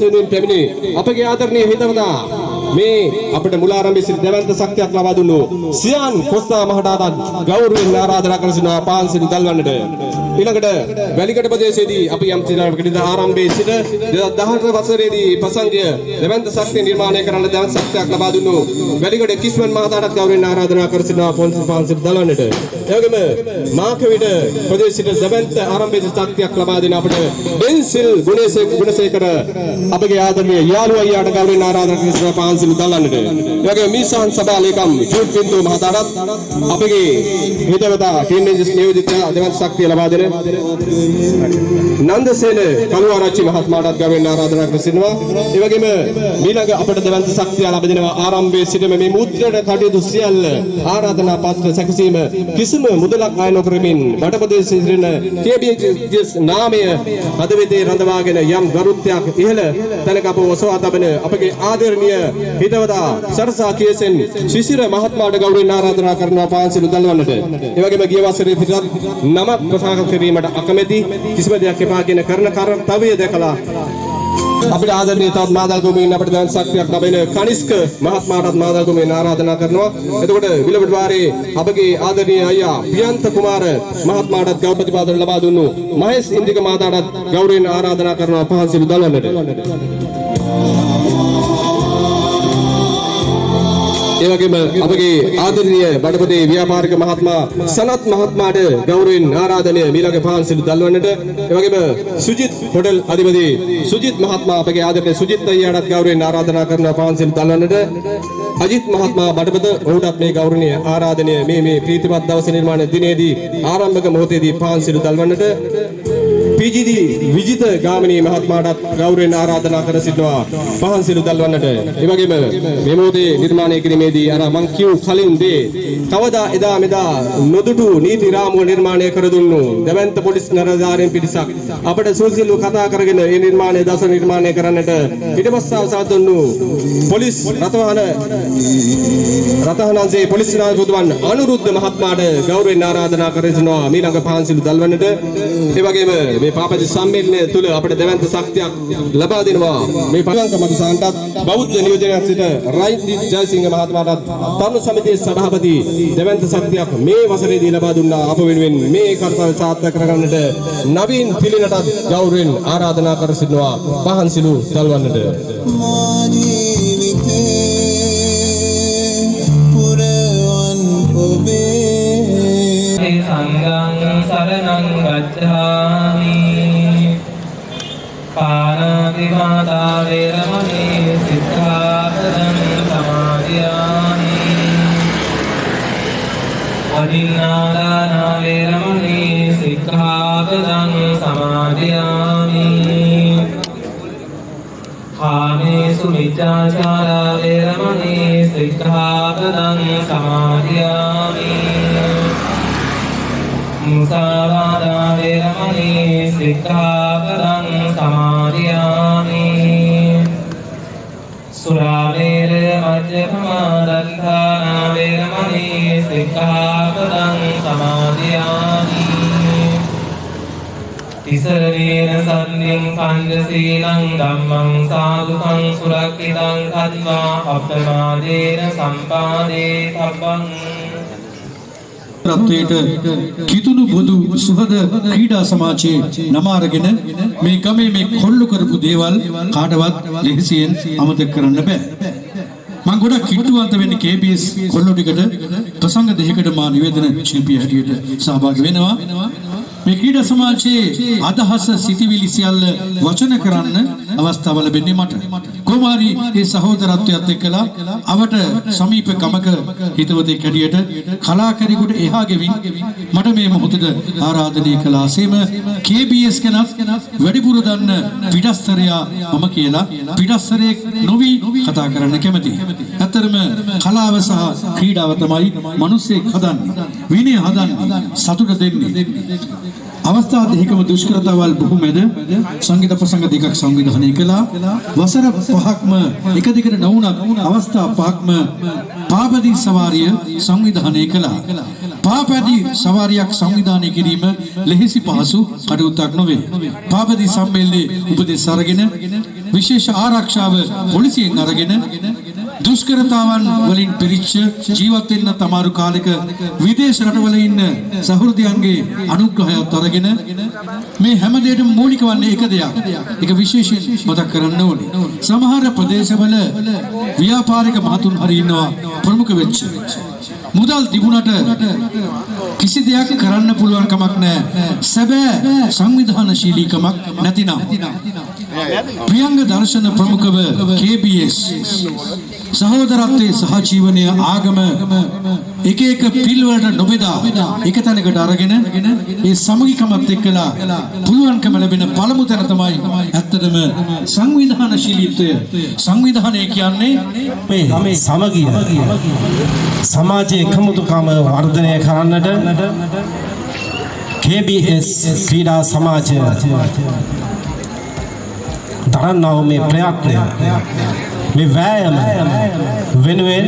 දවසේදී පැමිණි අපගේ ආදරණීය හිතවතා මේ අපිට මුලාරම්භයේ සිට දෙවන්ත ශක්තියක් ලබා දුන්නු සියන් කොස්තා මහතාට ගෞරවයෙන් ආරාධනා කර සිටිනවා පාන්සිල් දල්වන්නට ඊළඟට වැලිකඩ ප්‍රදේශයේදී අපි යම් සිනාවකට ආරම්භයේ සිට 2018 වසරේදී ප්‍රසංගය දෙවන්ත ශක්තිය නිර්මාණය කරන්න දෙවන්ත ශක්තියක් ලබා දුන්නු වැලිකඩ කිස්මන් මහතාට ගෞරවයෙන් ආරාධනා කර සිටිනවා පොන්සිල් පාන්සිල් දල්වන්නට එවැගේම මාකවිඩ ප්‍රදේශයට දෙවන්ත ආරම්භයේ ශක්තියක් ලබා දෙන අපිට ඩෙන්සිල් ගුණසේකර ගුණසේකර අපගේ ආදරණීය යාළුවා අයියාට ගෞරවයෙන් ආරාධනා කර සිටිනවා පාන්සිල් දල්වන්නට එවැගේ මිසන් සභා ලේකම් ජූට් පින්තු මහතාට අපගේ හිතවතා ටීනේජර්ස් නියෝජිත දෙවන්ත ශක්තිය ලබා දෙන නන්දසේන කළුආරච්චි මහත්මයාටත් ගෞරවයෙන් ආරාධනා කර සිටිනවා. ඒ වගේම ඊළඟ අපට දෙවන්ත ශක්තිය ලබා දෙනවා ආරම්භයේ සිටම මේ මුද්‍රණ කටයුතු සියල්ල ආරාධනා පත්‍ර සැකසීම කිසිම මුදලක් අය නොකරමින් වටපොදේශයේ සිටින KBS නාමය හදවතේ රඳවාගෙන යම් ගරුත්වයක් ඉහළ තැනක අප ඔසවා තබන අපගේ ආදරණීය හිතවතා සරසා කියසෙන් ශිශිර මහත්මයාට ගෞරවයෙන් ආරාධනා කරනවා පාන්සිල් උදල්වන්නට. ඒ වගේම ගිය වසරේ පිටත් නම ප්‍රසංග කිරීමට අකමැති කිසිම දෙයක් එපා කියන කරන කාර්යය දැකලා අපිට ආදරණීය තවත් මාදල් ගොමින් අපිට දැන් ශක්තියක් ලැබෙන කනිස්ක මහත්මයාටත් මාදල් ගොමින් ආරාධනා කරනවා. එතකොට විලබඩ වාරේ අපගේ ආදරණීය අයියා පියන්ත කුමාර මහත්මයාටත් ගෞරව ප්‍රතිපාදන ලබා දුන්නු මහේස් ඉන්දික මාතාටත් ගෞරවයෙන් ආරාධනා කරනවා පහන්සිලු දල්වන්නට. ඒ වගේම අපගේ ආදරණීය බඩපතේ ව්‍යාපාරික මහත්මයා සනත් මහත්මයාට ගෞරවයෙන් ආරාධනය මීළඟ පහන්සිලු දල්වන්නට ඒ වගේම සුජිත් හොටල් අධිපති සුජිත් මහත්මයා අපගේ ආදරණීය සුජිත් අයියාටත් ගෞරවයෙන් ආරාධනා කරනවා පහන්සිලු දල්වන්නට අජිත් මහත්මයා බඩපත ඔහුටත් මේ ගෞරවනීය ආරාධනය මේ මේ ප්‍රීතිමත් දවස නිර්මාණ දිනේදී ආරම්භක මොහොතේදී පහන්සිලු දල්වන්නට PGD විජිත ගාමිණී මහත්මයාටත් ගෞරවයෙන් ආරාධනා කර සිටිනවා පහන් සිළු දල්වන්නට. ඒ වගේම මේ මොහොතේ නිර්මාණය කිරීමේදී අර මං කියු කලින් දේ කවදා එදා මෙදා නොදුටු නීති රාමුව නිර්මාණය කර දුන්නු දැවැන්ත පොලිස් නිලධාරීන් පිරිසක් අපට සුසිල්ව කතා කරගෙන මේ නිර්මාණය දස නිර්මාණය කරන්නට පිටපස්සාව සාදුන්නු පොලිස් රථවාහන රථහනන්සේ පොලිස් නායකතුමන් අනුරුද්ධ මහත්මයාට ගෞරවයෙන් ආරාධනා කර සිටිනවා මීළඟ පහන් සිළු දල්වන්නට. ඒ වගේම මේ පාපති සම්මේලනය තුල අපිට දැවැන්ත ශක්තියක් ලබා දෙනවා. මේ පංක මදුසාන්ටත් බෞද්ධ නියෝජනයක් සිට රයින්දි ජයසිංහ මහත්මයාටත් තරුණ සමිතියේ සභාපති දැවැන්ත ශක්තියක් මේ වසරේදී ලබා දුන්නා. අප වෙනුවෙන් මේ කර්තව්‍ය සාර්ථක කරගන්නට නවීන් පිළිනටත් ගෞරවයෙන් ආරාධනා කර සිටිනවා. පහන් සිළු දල්වන්නට මා ජීවිතේ පුරවන් ඔබේ සංඝං සරණං ගච්ඡාමි පාණාතිපාතා වේරමණී සික්ඛාපදං සමාදියාමි අදින්නාදාන වේරමණී සික්ඛාපදං සමාදියාමි කාමේසු මිච්ඡාචාරා වේරමණී සික්ඛාපදං සමාදියාමි මුසාවාදා වේරමණී සික්ඛාපදං සුරාමේර මජ්ජපමා දත්තානා වේරමණී සික්ඛාපදං සමාදියාමි තිසරණේන සම්නින් පංචශීලං ධම්මං සාදුකං සුරක්ෂිතං කତ୍වා අප්‍රමාදේන සම්පාදේ තබ්බං රත්වයට කිතුණු බොදු සුහද ක්‍රීඩා සමාජයේ නම අරගෙන මේ ගමේ මේ කොල්ලු කරපු දේවල් කාටවත් ලෙහෙසියෙන් අමතක කරන්න බෑ. මම ගොඩක් කිට්ටුවන්ත වෙන්නේ KBS කොල්ලු ටිකට ප්‍රසංග දෙකකට මා නිවේදන ශිල්පී හැටියට සහභාගී වෙනවා. මේ ක්‍රීඩා සමාජයේ අදහස සිටිවිලි සියල්ල වචන කරන්න අවස්ථාව ලැබෙන්නේ මට. කොමාරි ඒ සහෝදරත්වයත් එක්කලා අවට සමීප ගමක හිතවතෙක් හැටියට කලාකරුවෙකුට එහා ගෙවින් මට මේ මොහොතද ආරාධනය කළාසේම KBS කෙනත් වැඩිපුර දන්න පිටස්තරයා මම කියලා පිටස්තරයෙක් නොවි කතා කරන්න කැමතියි. ඇත්තරම කලාව සහ ක්‍රීඩාව තමයි මිනිස්සෙක් හදන්නේ. විනය හදන්නේ සතුට දෙන්නේ. අවස්ථා දෙකම දුෂ්කරතාවල් බොහෝ මැද සංගීත ප්‍රසංග දෙකක් සංවිධානය කළා. වසර පහක්ම එක දිගට නොවුනත් අවස්ථා පහක්ම පාපදී සවාරිය සංවිධානය කළා. පාපදී සවාරියක් සංවිධානය කිරීම ලෙහෙසි පහසු කටයුත්තක් නොවේ. පාපදී සම්මේලනයේ උපදෙස් අරගෙන විශේෂ ආරක්ෂාව පොලිසියෙන් අරගෙන දුෂ්කරතාවන් වලින් පිරිච්ච ජීවත් වෙන්න තමාරු කාලෙක විදේශ රටවල ඉන්න සහෘදයන්ගේ අනුග්‍රහයත් අරගෙන මේ හැම දෙයකම මූලික වන්නේ එක දෙයක්. ඒක විශේෂයෙන් මතක් කරන්න ඕනේ. සමහර ප්‍රදේශවල ව්‍යාපාරික මහතුන් හරි ඉන්නවා ප්‍රමුඛ වෙච්ච. මුදල් තිබුණට කිසි දෙයක් කරන්න පුළුවන් කමක් නැහැ. සැබෑ සංවිධානශීලීකමක් නැතිනම්. ප්‍රියංග දර්ශන ප්‍රමුඛව KBS සහෝදරත්වයේ සහජීවනය ආගම එක එක පිල්වලට නොබෙදා එක තැනකට අරගෙන ඒ සමගිකමත් එක්කලා පුළුවන්කම ලැබෙන පළමු තැන තමයි ඇත්තටම සංවිධානශීලීත්වය. සංවිධානය කියන්නේ මේ සමගිය සමාජයේ එකමුතුකම වර්ධනය කරන්නට KBS ක්‍රීඩා සමාජය දරන්නා වූ මේ ප්‍රයත්නය. මේ වෑයම වෙනුවෙන්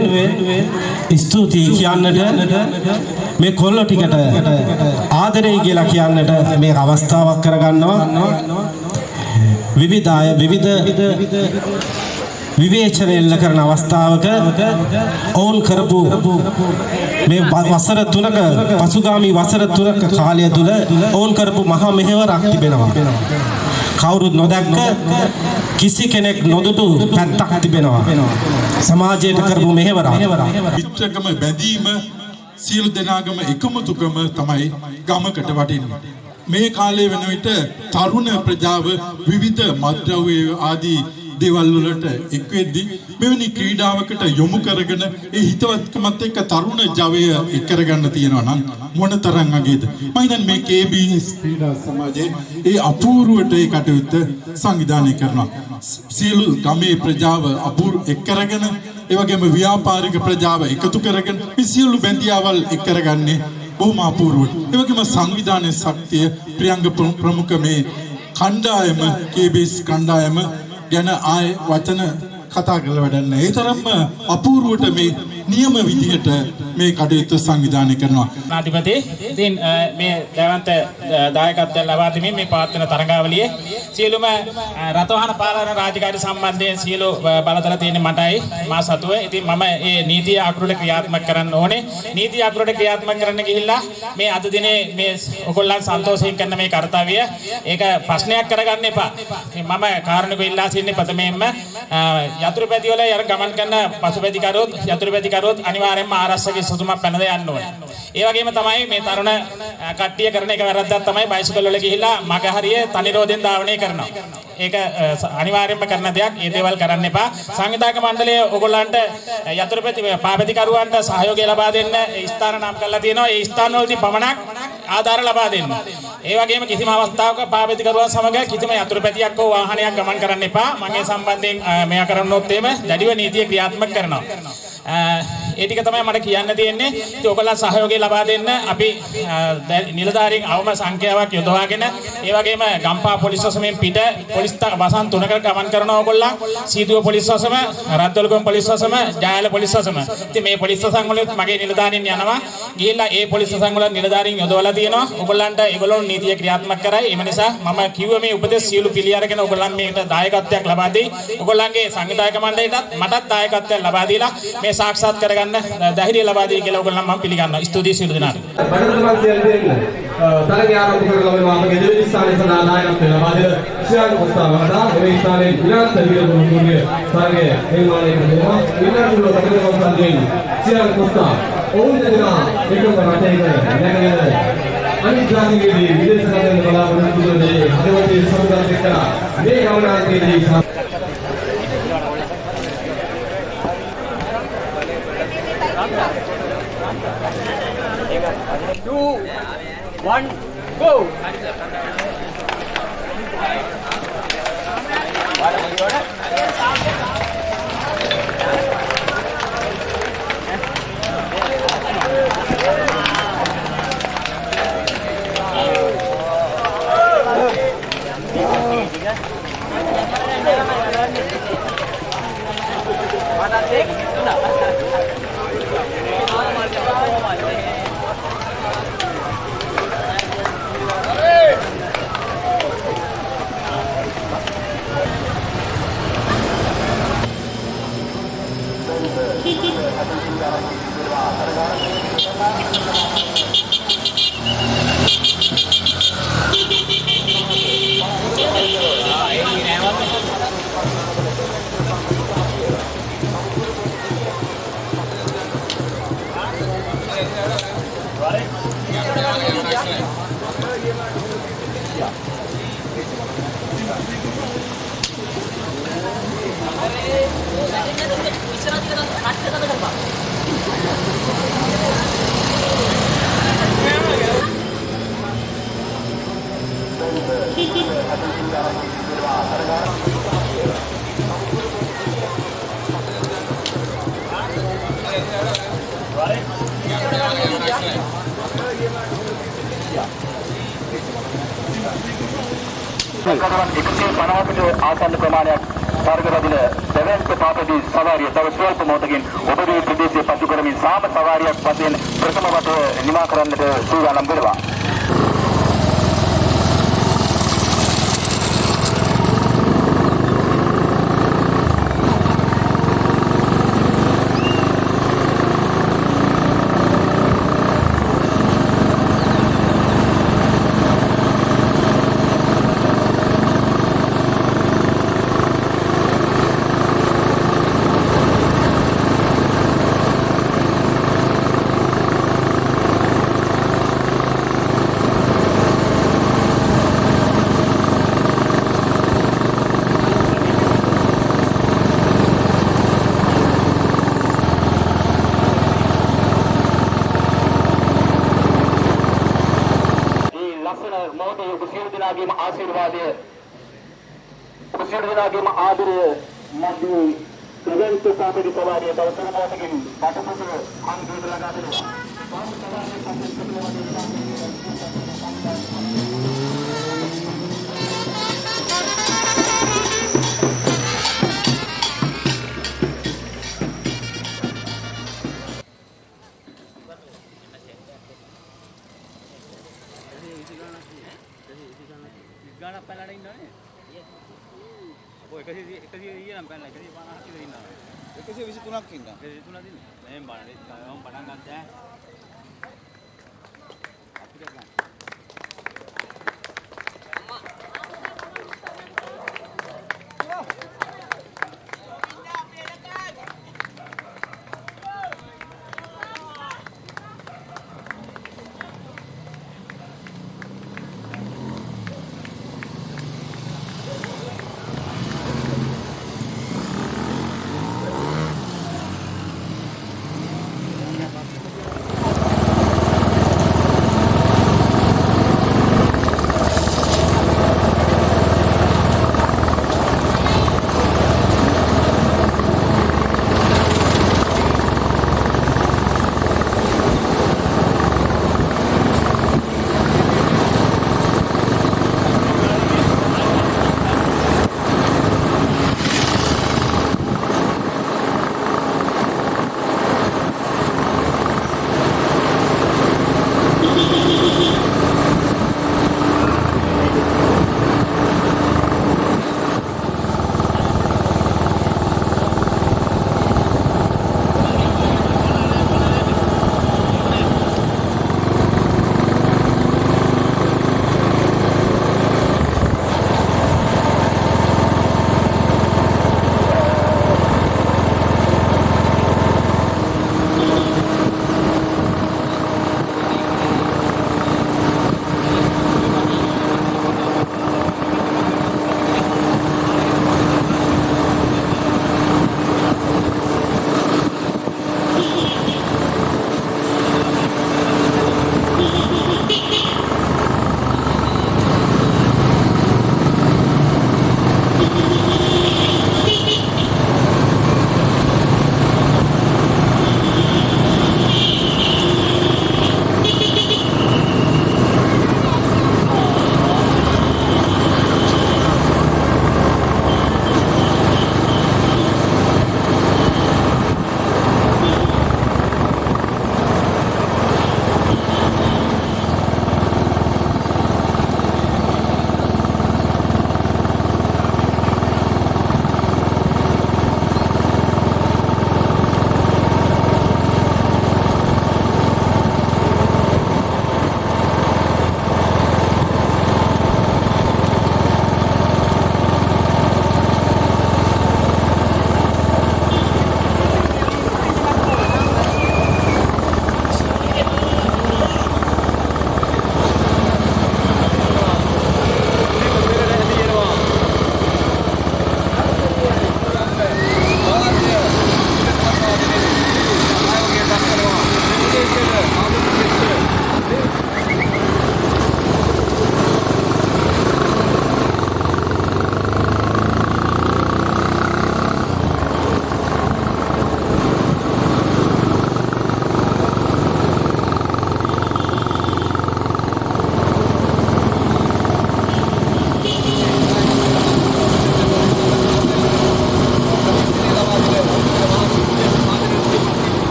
ස්තුතියි කියන්නට මේ කොල්ලෝ ටිකට ආදරේ කියලා කියන්නට මේ අවස්ථාවක් කරගන්නවා විවිධ අය විවිධ විවේචනය එල්ල කරන අවස්ථාවක ඔවුන් කරපු මේ ව- වසර තුනක පසුගාමි වසර තුනක කාලය තුළ ඔවුන් කරපු මහා මෙහෙවරක් තිබෙනවා. කවුරුත් නොදැක්ක කිසි කෙනෙක් නොදුටු පැත්තක් තිබෙනවා. සමාජයට කරපු මෙහෙවරක්. මිත්‍රකම බැඳීම සියලු දෙනාගම එකමුතුකම තමයි ගමකට වටින්නේ. මේ කාලේ වෙන විට තරුණ ප්‍රජාව විවිධ මත්ද්‍රව්‍ය ආදී දේවල් වලට එක් වෙද්දී මෙවැනි ක්‍රීඩාවකට යොමු කරගෙන ඒ හිතවත්කමත් එක්ක තරුණ ජවය එක් කරගන්න තියෙනවා නම් මොනතරම් අගේද මම හිතන්නේ මේ KBS ක්‍රීඩා සමාජයේ ඒ අපූර්වට ඒ කටයුත්ත සංවිධානය කරනවා සියලු ගමේ ප්‍රජාව අපූර්ව එක් කරගෙන ඒ වගේම ව්‍යාපාරික ප්‍රජාව එකතු කරගෙන මේ සියලු බැඳියාවල් එක් කරගන්නේ බොහොම අපූර්වට. ඒ වගේම සංවිධානයේ ශක්තිය ප්‍රියංග ප්‍රමු- ප්‍රමුඛ මේ කණ්ඩායම KBS කණ්ඩායම ගැන ආය වචන කතා කරලා වැඩක් නැහැ. ඒ තරම්ම අපූර්වට මේ නියම විදිහට මේ කටයුත්ත සංවිධානය කරනවා. නාධිපති ඉතින් අ, මේ දැවන්ත අ, දායකත්වය ලබා දෙමින් මේ පවත්වන තරඟාවලියේ සියලුම අ, රථවාහන පාලන රාජකාරි සම්බන්ධයෙන් සියලු අ, බලතල තියෙන මටයි මා සතුව. ඉතින් මම මේ නීතිය අකුරට ක්‍රියාත්මක කරන්න ඕනේ. නීතිය අකුරට ක්‍රියාත්මක කරන්න ගිහිල්ලා මේ අද දිනේ මේ ඔයගොල්ලන් සන්තෝෂයෙන් කරන මේ කාර්යය ඒක ප්‍රශ්නයක් කරගන්න එපා. ඉතින් මම කාරණක ඉල්ලා සිටින්නේ ප්‍රථමයෙන්ම අ, යතුරුපැදි වල යර ගමන් කරන පසුපැදි කරොත් යතුරුපැදි කරොත් අනිවාර්යයෙන්ම ආරක්ෂක සුදුමක් පැනද යන්න ඕනේ. ඒ වගේම තමයි මේ තරුණ අ, කට්ටිය කරන එක වැරද්දක් තමයි බයිසිකල් වල ගිහිල්ලා මග හරිය තනිරෝධෙන් ධාවනය කරනවා. ඒක අ, ස- අනිවාර්යයෙන්ම කරන දෙයක්. ඒ දේවල් කරන්න එපා. සංවිධායක මණ්ඩලය ඔයගොල්ලන්ට යතුරුපැදි පාපැදි කරුවන්ට සහයෝගය ලබා දෙන්න ඒ ස්ථාන නම් කරලා තියෙනවා. ඒ ස්ථාන වලදී පමණක් ආධාර ලබා දෙන්න. ඒ වගේම කිසිම අවස්ථාවක පාපැදි කරුවන් සමග කිසිම යතුරුපැදියක් හෝ වාහනයක් ගමන් කරන්න එපා. මම ඒ සම්බන්ධයෙන් අ, මෙයා කරනොත් එහෙම දැඩිව නීතිය ක්‍රියාත්මක කරනවා. අ, ඒ ටික තමයි මට කියන්න තියෙන්නේ. ඉතින් ඔයගොල්ලන් සහයෝගය ලබා දෙන්න අපි අ, දැ- නිලධාරීන් අවම සංඛ්‍යාවක් යොදවාගෙන ඒ වගේම ගම්පා පොලිස් වසමෙන් පිට පොලිස් ත- වසන් තුනකට ගමන් කරනවා ඔයගොල්ලන්. සීදුව පොලිස් වසම, රද්දොළුගම පොලිස් වසම, ජායල පොලිස් වසම. ඉතින් මේ පොලිස් වසන් වලින් මගේ නිලධාරීන් යනවා. ගිහිල්ලා ඒ පොලිස් වසන් වල නිලධාරීන් යොදවලා තියෙනවා. ඔයගොල්ලන්ට ඒගොල්ලෝ නීතිය ක්‍රියාත්මක කරයි. ඒ නිසා මම කිව්ව මේ උපදෙස් සියලු පිළි අරගෙන ඔයගොල්ලන් මේකට දායකත්වයක් ලබා දෙයි. ඔයගොල්ලන්ගේ සංවිධායක මණ්ඩලයටත් මටත් දායකත්වයක් ලබා දීලා මේ සාක්ෂාත් කරගන්න ධෛර්යය ලබා දෙයි කියලා ඔයගොල්ලන් මම පිළිගන්නවා. ස්තුතියි සියලු දෙනාට. බඩතලමන් කියලා දෙන්න. තරගය ආරම්භ කරලා මේ අපගේ දෙවි ස්ථානයේ සඳහා නායකත්වය ලබා දෙන ශ්‍රියාංග පුස්තකවලට මේ ස්ථානයේ විරාත් විරදුණු තුන්ගේ තරගය නිර්මාණය කරනවා. විනාඩි වල තරගය අවසන් ශ්‍රියාංග පුස්තක ඔවුන් දෙදෙනා එකම රටේක නැගෙන අනිත් ජාතිකයේදී විදේශ රටවල බලාපොරොත්තු වෙන්නේ හදවතේ සමුදායක් එක්කලා මේ ගමනාන්තයේදී two, one, go! परिवार को කඩවන් 150කට ආසන්න ප්‍රමාණයක් වර්ග රදින දෙවන්ත පාපදී සවාරිය තව ස්වල්ප මොහොතකින් ඔබගේ ප්‍රදේශයේ පසු කරමින් සාම සවාරියක් වශයෙන් ප්‍රථම වතාව නිමා කරන්නට සූදානම් වෙනවා. මේ ලස්සන මොහොතේ ඔබ සියලු දෙනාගේම ආශිර්වාදය ඔබ සියලු දෙනාගේම ආදරය මැදින් දෙවන්ත පාපදී සවාරිය 100 100 ඊයනම් පැනලා 150 විතර ඉන්නවා. 123ක් ඉන්නවා. 123ක් ඉන්නේ. මෙහෙන් බලන්න. මම පටන් ගත්තා.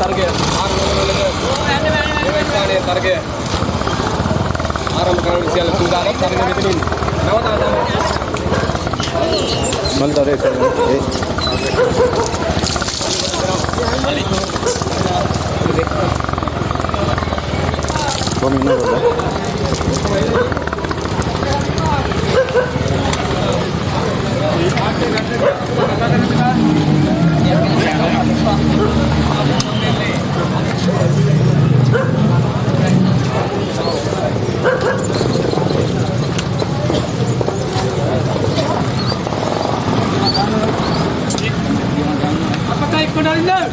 තරගය ආරම්භ දෙවන ස්ථානයේ තරගය ආරම්භ කරන සියල්ල සූදානම් තරග මෙතනින් Apakah ikut dari Apakah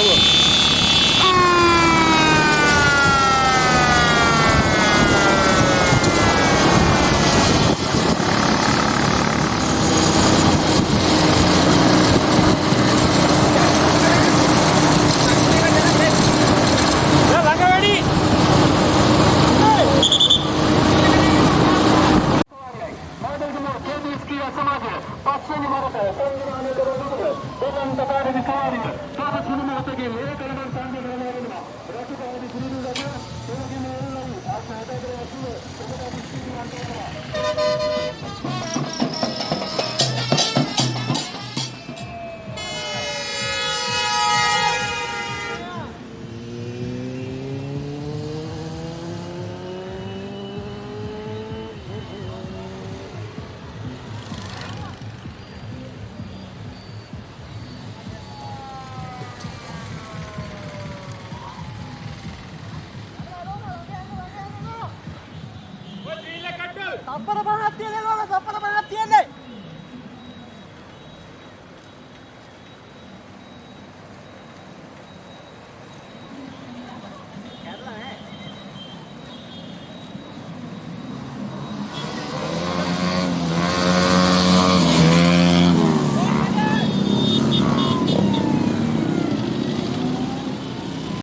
තියෙන්නේ